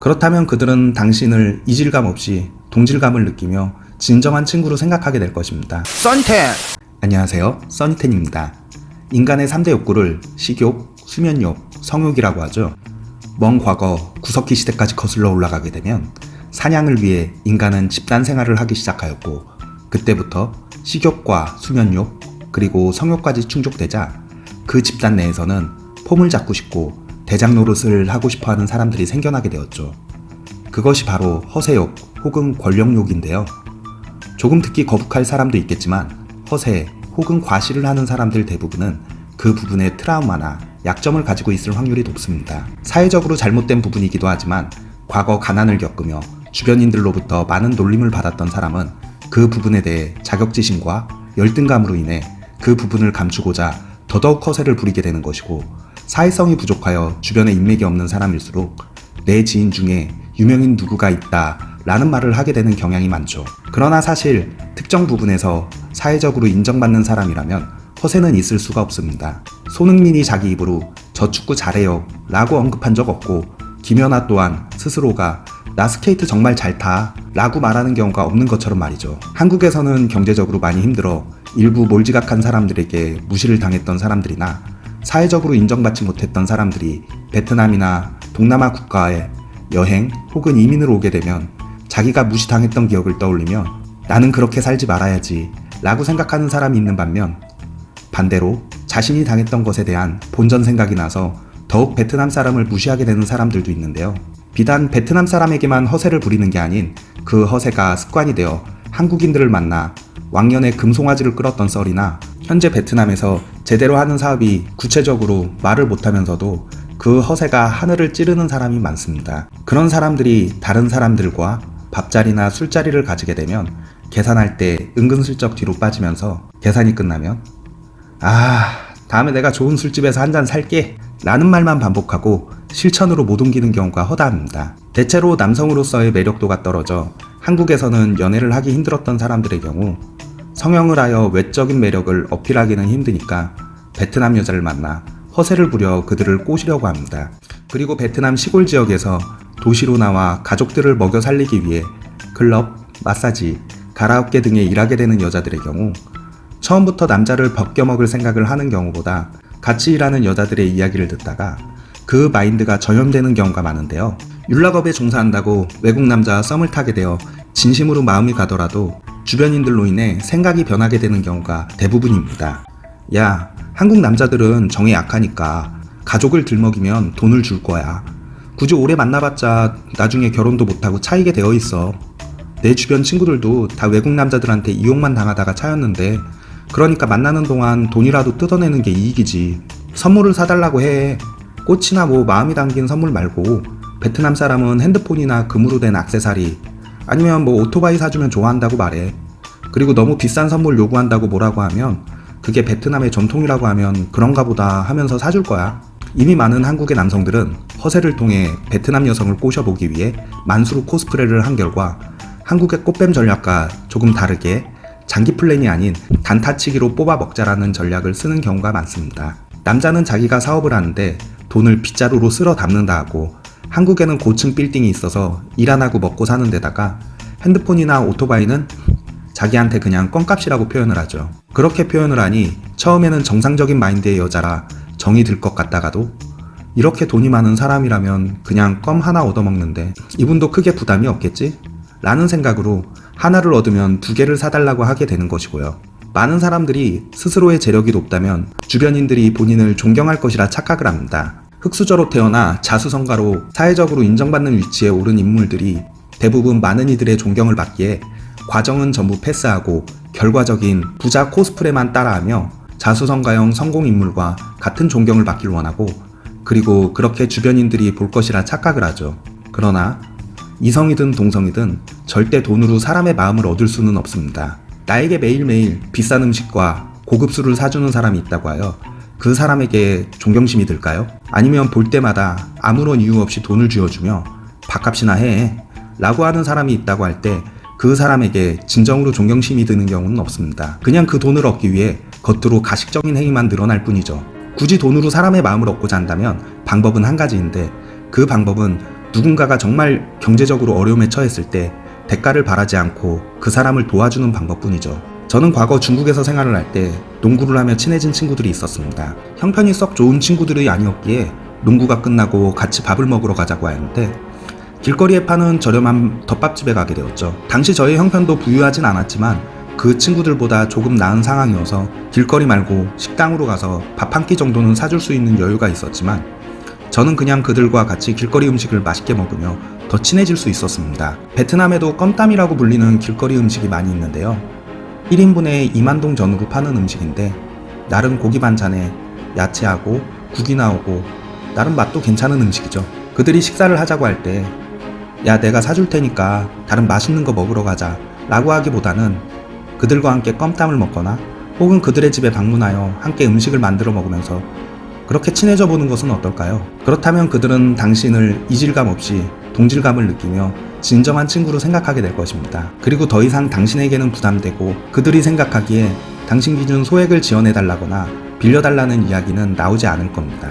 그렇다면 그들은 당신을 이질감 없이 동질감을 느끼며 진정한 친구로 생각하게 될 것입니다. 썬텐 안녕하세요. 써니텐입니다. 인간의 3대 욕구를 식욕, 수면욕, 성욕이라고 하죠. 먼 과거 구석기 시대까지 거슬러 올라가게 되면 사냥을 위해 인간은 집단 생활을 하기 시작하였고 그때부터 식욕과 수면욕 그리고 성욕까지 충족되자 그 집단 내에서는 폼을 잡고 싶고 대장 노릇을 하고 싶어하는 사람들이 생겨나게 되었죠. 그것이 바로 허세욕 혹은 권력욕인데요. 조금 듣기 거북할 사람도 있겠지만 허세 혹은 과시를 하는 사람들 대부분은 그 부분에 트라우마나 약점을 가지고 있을 확률이 높습니다. 사회적으로 잘못된 부분이기도 하지만 과거 가난을 겪으며 주변인들로부터 많은 놀림을 받았던 사람은 그 부분에 대해 자격지심과 열등감으로 인해 그 부분을 감추고자 더더욱 허세를 부리게 되는 것이고 사회성이 부족하여 주변에 인맥이 없는 사람일수록 내 지인 중에 유명인 누구가 있다 라는 말을 하게 되는 경향이 많죠. 그러나 사실 특정 부분에서 사회적으로 인정받는 사람이라면 허세는 있을 수가 없습니다. 손흥민이 자기 입으로 저 축구 잘해요 라고 언급한 적 없고 김연아 또한 스스로가 나 스케이트 정말 잘 타 라고 말하는 경우가 없는 것처럼 말이죠. 한국에서는 경제적으로 많이 힘들어 일부 몰지각한 사람들에게 무시를 당했던 사람들이나 사회적으로 인정받지 못했던 사람들이 베트남이나 동남아 국가에 여행 혹은 이민을 오게 되면 자기가 무시당했던 기억을 떠올리며 나는 그렇게 살지 말아야지 라고 생각하는 사람이 있는 반면 반대로 자신이 당했던 것에 대한 본전 생각이 나서 더욱 베트남 사람을 무시하게 되는 사람들도 있는데요. 비단 베트남 사람에게만 허세를 부리는 게 아닌 그 허세가 습관이 되어 한국인들을 만나 왕년에 금송아지를 끌었던 썰이나 현재 베트남에서 제대로 하는 사업이 구체적으로 말을 못하면서도 그 허세가 하늘을 찌르는 사람이 많습니다. 그런 사람들이 다른 사람들과 밥자리나 술자리를 가지게 되면 계산할 때 은근슬쩍 뒤로 빠지면서 계산이 끝나면 아 다음에 내가 좋은 술집에서 한 잔 살게 라는 말만 반복하고 실천으로 못 옮기는 경우가 허다합니다. 대체로 남성으로서의 매력도가 떨어져 한국에서는 연애를 하기 힘들었던 사람들의 경우 성형을 하여 외적인 매력을 어필하기는 힘드니까 베트남 여자를 만나 허세를 부려 그들을 꼬시려고 합니다. 그리고 베트남 시골 지역에서 도시로 나와 가족들을 먹여 살리기 위해 클럽, 마사지, 가라오케 등에 일하게 되는 여자들의 경우 처음부터 남자를 벗겨먹을 생각을 하는 경우보다 같이 일하는 여자들의 이야기를 듣다가 그 마인드가 전염되는 경우가 많은데요. 율락업에 종사한다고 외국 남자와 썸을 타게 되어 진심으로 마음이 가더라도 주변인들로 인해 생각이 변하게 되는 경우가 대부분입니다. 야, 한국 남자들은 정이 약하니까 가족을 들먹이면 돈을 줄 거야. 굳이 오래 만나봤자 나중에 결혼도 못하고 차이게 되어 있어. 내 주변 친구들도 다 외국 남자들한테 이용만 당하다가 차였는데 그러니까 만나는 동안 돈이라도 뜯어내는 게 이익이지. 선물을 사달라고 해. 꽃이나 뭐 마음이 담긴 선물 말고 베트남 사람은 핸드폰이나 금으로 된 액세서리 아니면 뭐 오토바이 사주면 좋아한다고 말해. 그리고 너무 비싼 선물 요구한다고 뭐라고 하면 그게 베트남의 전통이라고 하면 그런가 보다 하면서 사줄 거야. 이미 많은 한국의 남성들은 허세를 통해 베트남 여성을 꼬셔보기 위해 만수로 코스프레를 한 결과 한국의 꽃뱀 전략과 조금 다르게 장기 플랜이 아닌 단타치기로 뽑아 먹자라는 전략을 쓰는 경우가 많습니다. 남자는 자기가 사업을 하는데 돈을 빗자루로 쓸어 담는다 하고 한국에는 고층 빌딩이 있어서 일 안 하고 먹고 사는 데다가 핸드폰이나 오토바이는 자기한테 그냥 껌값이라고 표현을 하죠. 그렇게 표현을 하니 처음에는 정상적인 마인드의 여자라 정이 들 것 같다가도 이렇게 돈이 많은 사람이라면 그냥 껌 하나 얻어먹는데 이분도 크게 부담이 없겠지? 라는 생각으로 하나를 얻으면 두 개를 사달라고 하게 되는 것이고요. 많은 사람들이 스스로의 재력이 높다면 주변인들이 본인을 존경할 것이라 착각을 합니다. 흑수저로 태어나 자수성가로 사회적으로 인정받는 위치에 오른 인물들이 대부분 많은 이들의 존경을 받기에 과정은 전부 패스하고 결과적인 부자 코스프레만 따라하며 자수성가형 성공인물과 같은 존경을 받길 원하고 그리고 그렇게 주변인들이 볼 것이라 착각을 하죠. 그러나 이성이든 동성이든 절대 돈으로 사람의 마음을 얻을 수는 없습니다. 나에게 매일매일 비싼 음식과 고급 술을 사주는 사람이 있다고 하여 그 사람에게 존경심이 들까요? 아니면 볼 때마다 아무런 이유 없이 돈을 쥐어주며 밥값이나 해 라고 하는 사람이 있다고 할 때 그 사람에게 진정으로 존경심이 드는 경우는 없습니다. 그냥 그 돈을 얻기 위해 겉으로 가식적인 행위만 늘어날 뿐이죠. 굳이 돈으로 사람의 마음을 얻고자 한다면 방법은 한 가지인데 그 방법은 누군가가 정말 경제적으로 어려움에 처했을 때 대가를 바라지 않고 그 사람을 도와주는 방법뿐이죠. 저는 과거 중국에서 생활을 할 때 농구를 하며 친해진 친구들이 있었습니다. 형편이 썩 좋은 친구들이 아니었기에 농구가 끝나고 같이 밥을 먹으러 가자고 하는데 길거리에 파는 저렴한 덮밥집에 가게 되었죠. 당시 저의 형편도 부유하진 않았지만 그 친구들보다 조금 나은 상황이어서 길거리 말고 식당으로 가서 밥 한 끼 정도는 사줄 수 있는 여유가 있었지만 저는 그냥 그들과 같이 길거리 음식을 맛있게 먹으며 더 친해질 수 있었습니다. 베트남에도 껌땀이라고 불리는 길거리 음식이 많이 있는데요. 1인분에 2만동 전으로 파는 음식인데 나름 고기 반찬에 야채하고 국이 나오고 나름 맛도 괜찮은 음식이죠. 그들이 식사를 하자고 할 때 야 내가 사줄 테니까 다른 맛있는 거 먹으러 가자 라고 하기보다는 그들과 함께 껌땀을 먹거나 혹은 그들의 집에 방문하여 함께 음식을 만들어 먹으면서 그렇게 친해져 보는 것은 어떨까요? 그렇다면 그들은 당신을 이질감 없이 동질감을 느끼며 진정한 친구로 생각하게 될 것입니다. 그리고 더 이상 당신에게는 부담되고 그들이 생각하기에 당신 기준 소액을 지원해 달라거나 빌려달라는 이야기는 나오지 않을 겁니다.